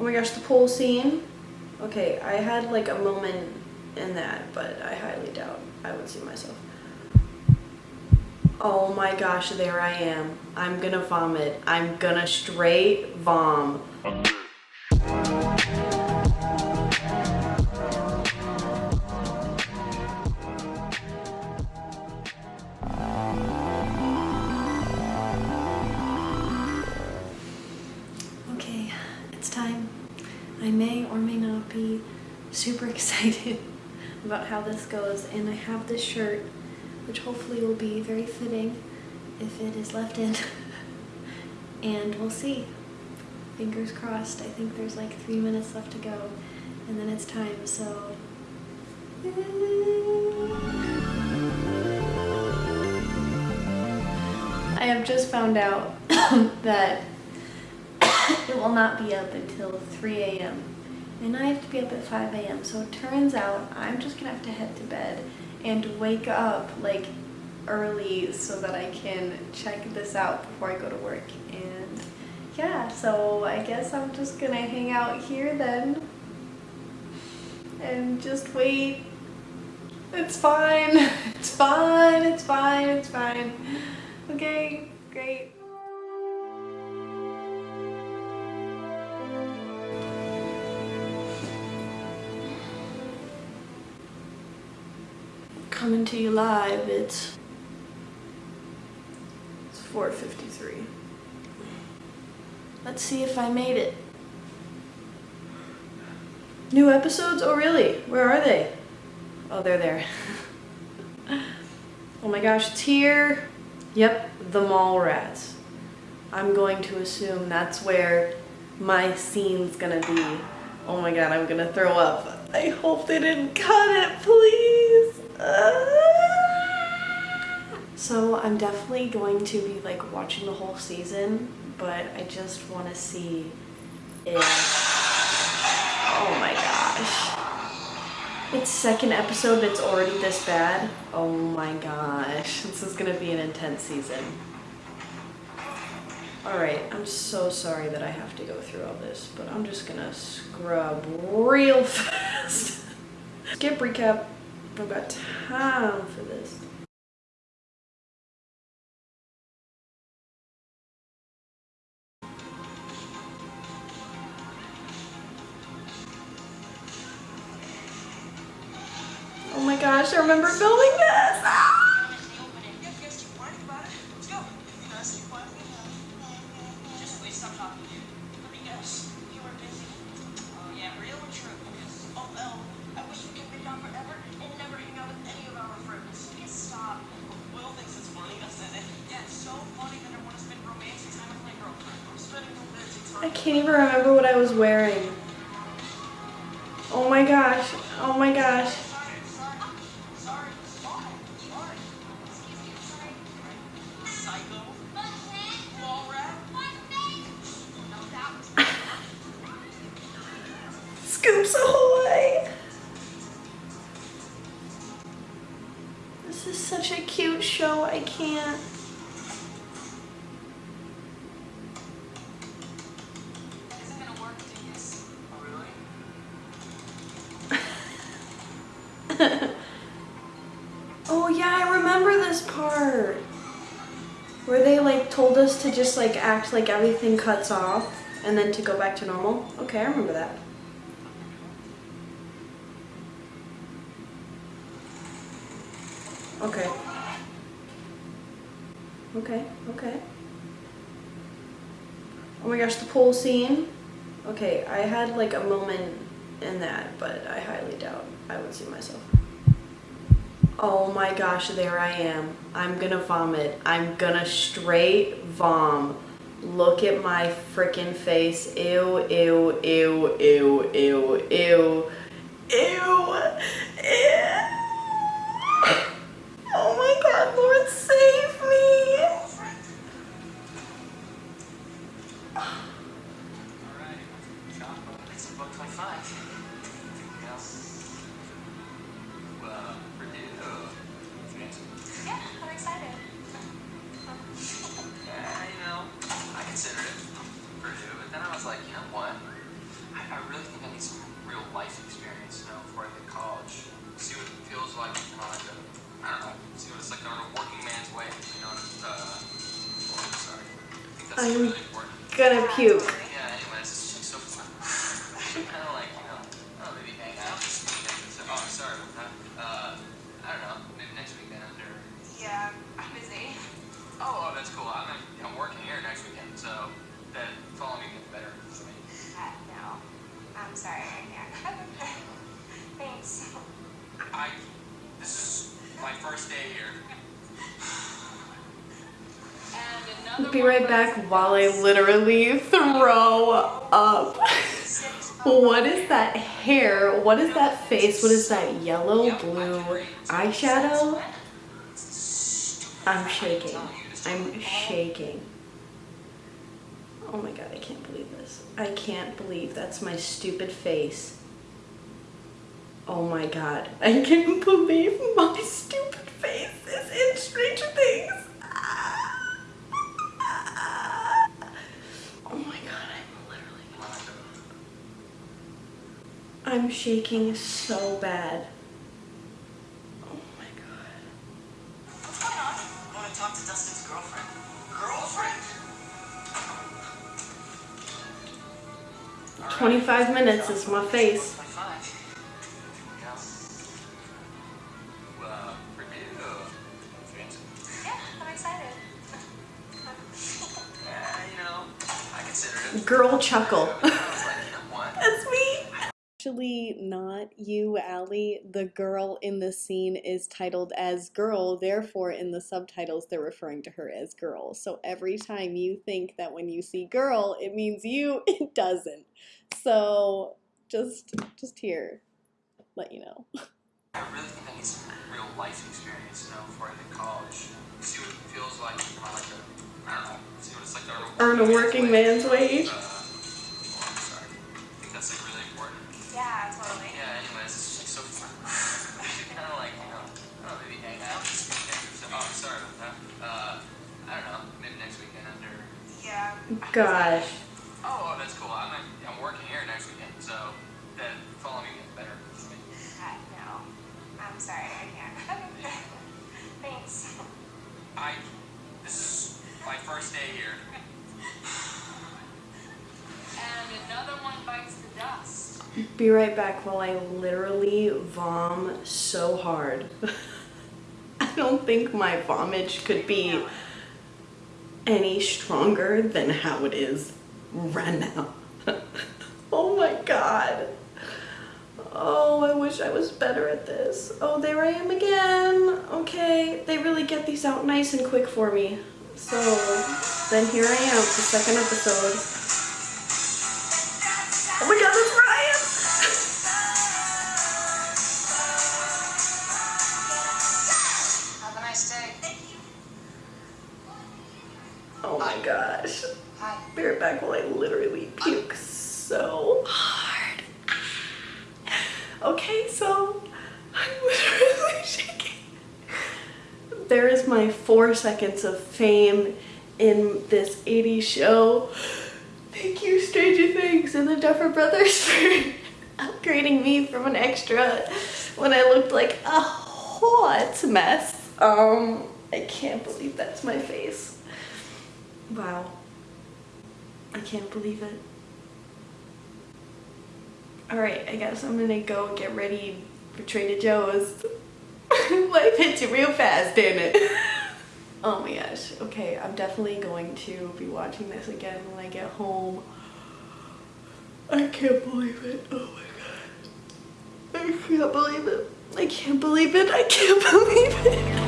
Oh my gosh, the pool scene. Okay, I had like a moment in that, but I highly doubt I would see myself. Oh my gosh, there I am. I'm gonna vomit. I'm gonna straight vom. Super excited about how this goes and I have this shirt which hopefully will be very fitting if it is left in. And we'll see. Fingers crossed. I think there's like three minutes left to go and then it's time so I have just found out that it will not be up until 3 a.m. And I have to be up at 5 a.m. So it turns out I'm just gonna have to head to bed and wake up like early so that I can check this out before I go to work. And yeah, so I guess I'm just gonna hang out here then and just wait. It's fine. It's fine. It's fine. It's fine. Okay, great. Coming to you live, it's, it's 4.53. Let's see if I made it. New episodes? Oh really? Where are they? Oh, they're there. oh my gosh, it's here. Yep, the mall rats. I'm going to assume that's where my scene's gonna be. Oh my god, I'm gonna throw up. I hope they didn't cut it, please. Uh, so I'm definitely going to be like watching the whole season, but I just want to see if, oh my gosh. It's second episode but it's already this bad. Oh my gosh, this is gonna be an intense season. Alright, I'm so sorry that I have to go through all this, but I'm just gonna scrub real fast. Skip recap I've got time for this. Oh my gosh, I remember filming this! Can't even remember what I was wearing. Oh my gosh. Oh my gosh. Scoops ahoy! This is such a cute show, I can't. This part. Where they like told us to just like act like everything cuts off and then to go back to normal. Okay, I remember that. Okay. Okay, okay. Oh my gosh, the pool scene. Okay, I had like a moment in that, but I highly doubt I would see myself. Oh my gosh, there I am. I'm gonna vomit. I'm gonna straight vom. Look at my freaking face. Ew, ew, ew, ew, ew, ew, ew, ew. Oh sorry, I can't. Thanks. I. This is my first day here. Be right back while I literally throw up. What is that hair? What is that face? What is that yellow blue eyeshadow? I'm shaking. I'm shaking. Oh my god, I can't believe this. I can't believe that's my stupid face. Oh my god, I can't believe my stupid face is in Stranger Things. Oh my god, I'm literally. I'm shaking so bad. Oh my god. What's going on? I want to talk to Dustin's girlfriend. Girlfriend? 25 minutes is my face. 25. Well, Actually, not you, Allie. The girl in the scene is titled as girl, therefore, in the subtitles, they're referring to her as girl. So every time you think that when you see girl, it means you, it doesn't. So just, just here, let you know. I really think I need some real life experience, you know, before I hit college. See what it feels like, you like a, I don't know, see what it's like to Earn a working man's wage. Uh, Yeah, totally. Yeah, anyways, it's just so fun. kind of like, you know, I don't know, maybe hang out. So, oh, sorry about that. Uh, I don't know, maybe next weekend or. Yeah. Gosh. Be right back while I literally vom so hard. I don't think my vomage could be any stronger than how it is right now. oh my god. Oh, I wish I was better at this. Oh, there I am again. Okay, they really get these out nice and quick for me. So, then here I am, the second episode. Oh my god, Hi. Be right back while I literally puke so hard. Okay, so I'm literally shaking. There is my four seconds of fame in this 80s show. Thank you, Stranger Things and the Duffer Brothers for upgrading me from an extra when I looked like a hot mess. Um, I can't believe that's my face. Wow. I can't believe it. Alright, I guess I'm gonna go get ready for Trader Joe's. Life hits you real fast, didn't it? oh my gosh. Okay, I'm definitely going to be watching this again when I get home. I can't believe it. Oh my god. I can't believe it. I can't believe it. I can't believe it.